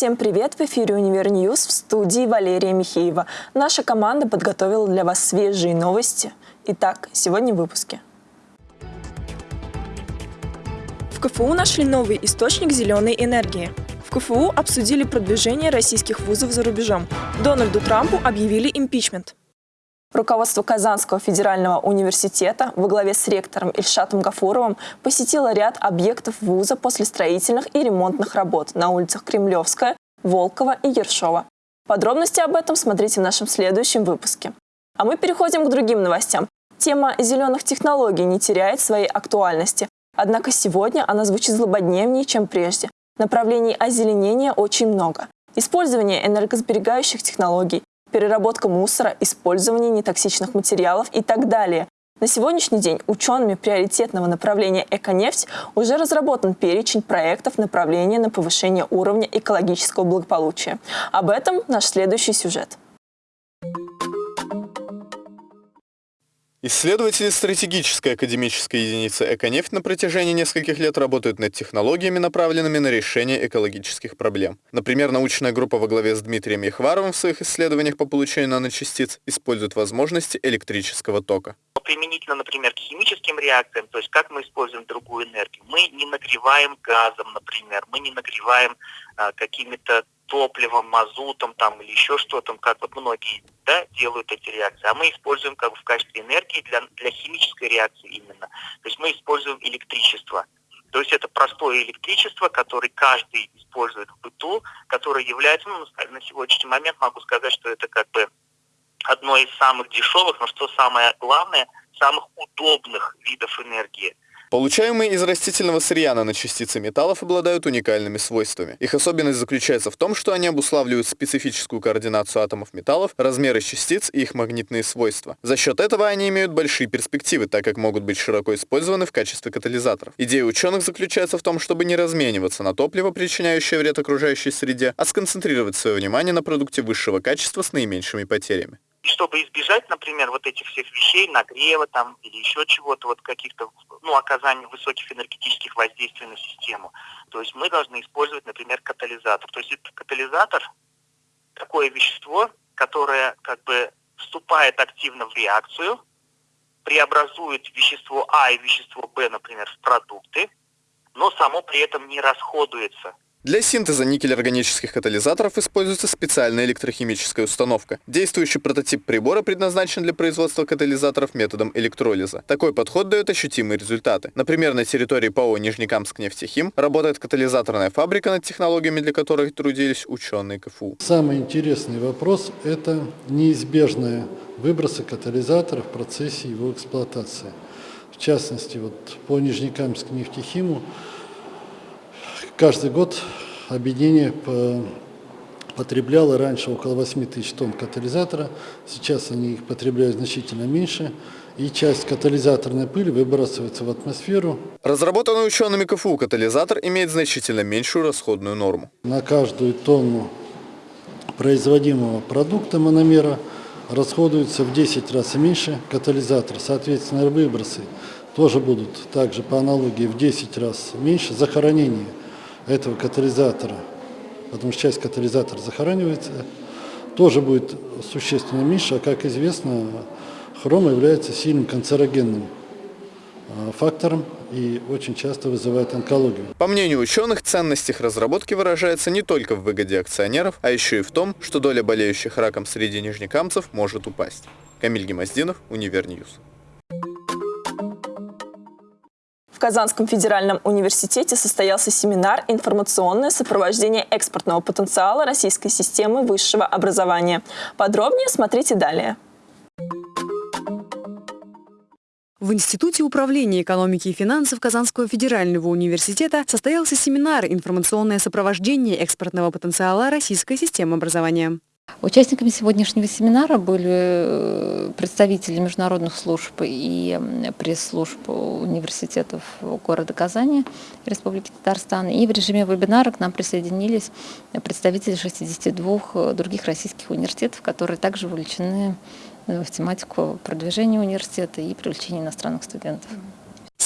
Всем привет! В эфире «Univer News» в студии Валерия Михеева. Наша команда подготовила для вас свежие новости. Итак, сегодня в выпуске. В КФУ нашли новый источник зеленой энергии. В КФУ обсудили продвижение российских вузов за рубежом. Дональду Трампу объявили импичмент. Руководство Казанского федерального университета во главе с ректором Ильшатом Гафуровым посетило ряд объектов вуза после строительных и ремонтных работ на улицах Кремлевская, Волкова и Ершова. Подробности об этом смотрите в нашем следующем выпуске. А мы переходим к другим новостям. Тема зеленых технологий не теряет своей актуальности. Однако сегодня она звучит злободневнее, чем прежде. Направлений озеленения очень много. Использование энергосберегающих технологий, переработка мусора, использование нетоксичных материалов и так далее. На сегодняшний день учеными приоритетного направления «Эконефть» уже разработан перечень проектов направления на повышение уровня экологического благополучия. Об этом наш следующий сюжет. Исследователи стратегической академической единицы «Эконефть» на протяжении нескольких лет работают над технологиями, направленными на решение экологических проблем. Например, научная группа во главе с Дмитрием Ехваровым в своих исследованиях по получению наночастиц использует возможности электрического тока. Применительно, например, к химическим реакциям, то есть как мы используем другую энергию. Мы не нагреваем газом, например, мы не нагреваем а, какими-то топливом, мазутом там или еще что-то, как вот многие да, делают эти реакции. А мы используем как бы в качестве энергии для, для химической реакции именно. То есть мы используем электричество. То есть это простое электричество, которое каждый использует в быту, которое является, ну, на сегодняшний момент могу сказать, что это как бы одно из самых дешевых, но что самое главное, самых удобных видов энергии – Получаемые из растительного сырья наночастицы металлов обладают уникальными свойствами. Их особенность заключается в том, что они обуславливают специфическую координацию атомов металлов, размеры частиц и их магнитные свойства. За счет этого они имеют большие перспективы, так как могут быть широко использованы в качестве катализаторов. Идея ученых заключается в том, чтобы не размениваться на топливо, причиняющее вред окружающей среде, а сконцентрировать свое внимание на продукте высшего качества с наименьшими потерями. И чтобы избежать, например, вот этих всех вещей, нагрева там или еще чего-то, вот каких-то, ну, оказания высоких энергетических воздействий на систему, то есть мы должны использовать, например, катализатор. То есть это катализатор, такое вещество, которое как бы вступает активно в реакцию, преобразует вещество А и вещество Б, например, в продукты, но само при этом не расходуется. Для синтеза никель-органических катализаторов используется специальная электрохимическая установка. Действующий прототип прибора предназначен для производства катализаторов методом электролиза. Такой подход дает ощутимые результаты. Например, на территории ПАО Нижнекамск нефтехим работает катализаторная фабрика, над технологиями для которых трудились ученые КФУ. Самый интересный вопрос – это неизбежные выбросы катализатора в процессе его эксплуатации. В частности, вот по Нижнекамск нефтехиму Каждый год объединение потребляло раньше около 8 тысяч тонн катализатора, сейчас они их потребляют значительно меньше, и часть катализаторной пыли выбрасывается в атмосферу. Разработанный учеными КФУ катализатор имеет значительно меньшую расходную норму. На каждую тонну производимого продукта мономера расходуется в 10 раз меньше катализатор. Соответственно, выбросы тоже будут также по аналогии в 10 раз меньше. Захоронение этого катализатора, потому что часть катализатора захоранивается, тоже будет существенно меньше, а как известно, хром является сильным канцерогенным, а, фактором и очень часто вызывает онкологию. По мнению ученых, ценность их разработки выражается не только в выгоде акционеров, а еще и в том, что доля болеющих раком среди нижнекамцев может упасть. Камиль Гемоздинов, Univer News. Казанском федеральном университете состоялся семинар «Информационное сопровождение экспортного потенциала российской системы высшего образования». Подробнее смотрите далее. В Институте управления экономики и финансов Казанского федерального университета состоялся семинар «Информационное сопровождение экспортного потенциала российской системы образования». Участниками сегодняшнего семинара были э, представители международных служб и пресс-служб университетов города Казани, Республики Татарстан. И в режиме вебинара к нам присоединились представители 62 других российских университетов, которые также вовлечены в тематику продвижения университета и привлечения иностранных студентов.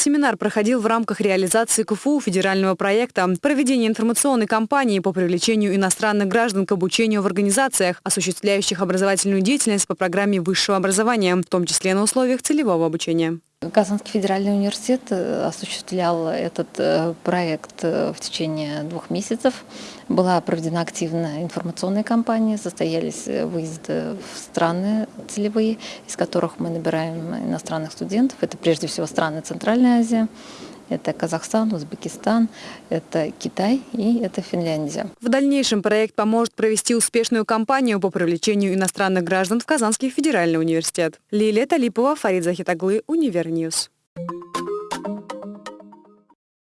Семинар проходил в рамках реализации КФУ федерального проекта проведения информационной кампании по привлечению иностранных граждан к обучению в организациях, осуществляющих образовательную деятельность по программе высшего образования, в том числе на условиях целевого обучения. Казанский федеральный университет э, осуществлял этот э, проект э, в течение двух месяцев. Была проведена активная информационная кампания, состоялись выезды в страны целевые, из которых мы набираем иностранных студентов. Это прежде всего страны Центральной Азии, это Казахстан, Узбекистан, это Китай и это Финляндия. В дальнейшем проект поможет провести успешную кампанию по привлечению иностранных граждан в Казанский федеральный университет. Лилия Талипова, Фарид Захитаглы, Univer News.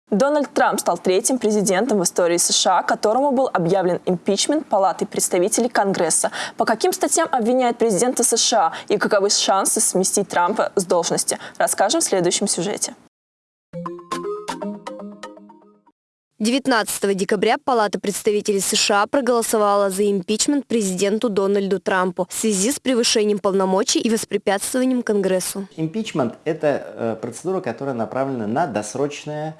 Дональд Трамп стал третьим президентом в истории США, которому был объявлен импичмент Палаты представителей Конгресса. По каким статьям обвиняет президента США и каковы шансы сместить Трампа с должности, расскажем в следующем сюжете. 19 декабря Палата представителей США проголосовала за импичмент президенту Дональду Трампу в связи с превышением полномочий и воспрепятствованием Конгрессу. Импичмент – это э, процедура, которая направлена на досрочное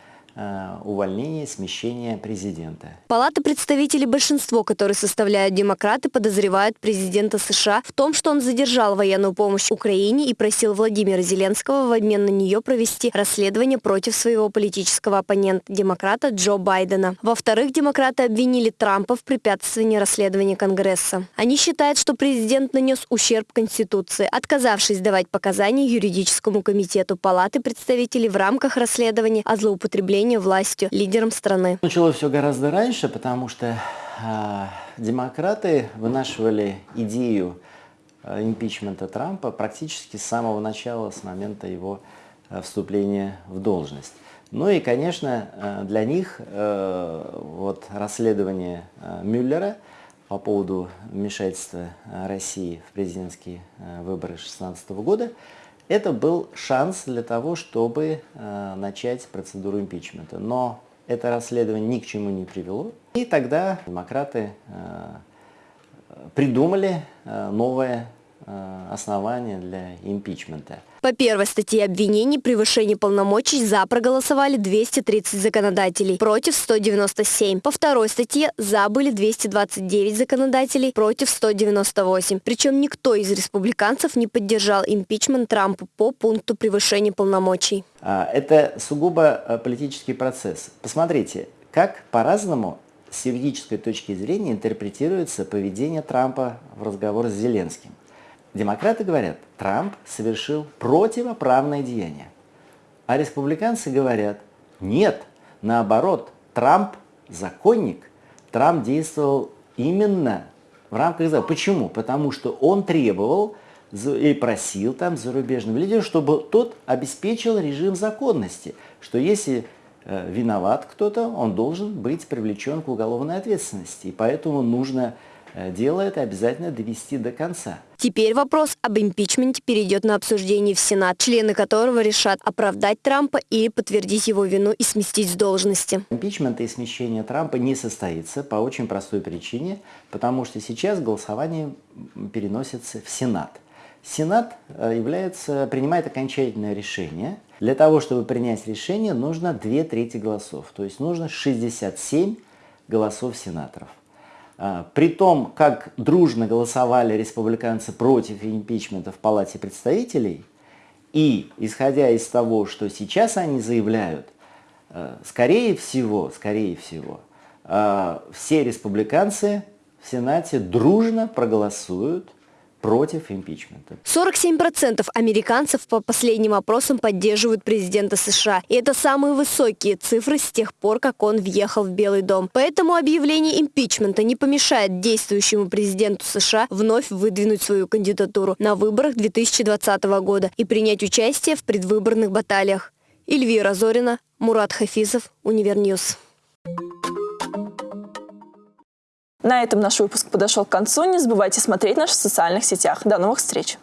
увольнение, смещение президента. Палата представителей, большинство которые составляют демократы, подозревают президента США в том, что он задержал военную помощь Украине и просил Владимира Зеленского в обмен на нее провести расследование против своего политического оппонента, демократа Джо Байдена. Во-вторых, демократы обвинили Трампа в препятствовании расследования Конгресса. Они считают, что президент нанес ущерб Конституции, отказавшись давать показания юридическому комитету Палаты представителей в рамках расследования о злоупотреблении управления властью лидером страны. Началось все гораздо раньше, потому что э, демократы вынашивали идею э, импичмента Трампа практически с самого начала, с момента его э, вступления в должность. Ну и, конечно, э, для них э, вот расследование э, Мюллера по поводу вмешательства России в президентские выборы 2016 года – это был шанс для того, чтобы э, начать процедуру импичмента. Но это расследование ни к чему не привело. И тогда демократы э, придумали э, новое Э, основания для импичмента. По первой статье обвинений превышение полномочий «за» проголосовали 230 законодателей, против 197. По второй статье «за» были 229 законодателей, против 198. Причем никто из республиканцев не поддержал импичмент Трампа по пункту превышения полномочий. А, это сугубо э, политический процесс. Посмотрите, как по-разному с юридической точки зрения интерпретируется поведение Трампа в разговоре с Зеленским. Демократы говорят, Трамп совершил противоправное деяние. А республиканцы говорят, нет, наоборот, Трамп законник, Трамп действовал именно в рамках закона. Почему? Потому что он требовал и просил там зарубежного лидера, чтобы тот обеспечил режим законности, что если э, виноват кто-то, он должен быть привлечен к уголовной ответственности. И поэтому нужно Э, дело это обязательно довести до конца. Теперь вопрос об импичменте перейдет на обсуждение в Сенат, члены которого решат оправдать Трампа или подтвердить его вину и сместить с должности. Импичмент и смещение Трампа не состоится по очень простой причине, потому что сейчас голосование переносится в Сенат. Сенат э, является, принимает окончательное решение. Для того, чтобы принять решение, нужно две трети голосов, то есть нужно 67 голосов сенаторов. А, при том, как дружно голосовали республиканцы против импичмента в Палате представителей, и исходя из того, что сейчас они заявляют, э, скорее всего, скорее всего, э, все республиканцы в Сенате дружно проголосуют против импичмента. 47% американцев по последним опросам поддерживают президента США. И это самые высокие цифры с тех пор, как он въехал в Белый дом. Поэтому объявление импичмента не помешает действующему президенту США вновь выдвинуть свою кандидатуру на выборах 2020 года и принять участие в предвыборных баталиях. Эльвира Зорина, Мурат Хафизов, Univer News. На этом наш выпуск подошел к концу. Не забывайте смотреть нас в социальных сетях. До новых встреч!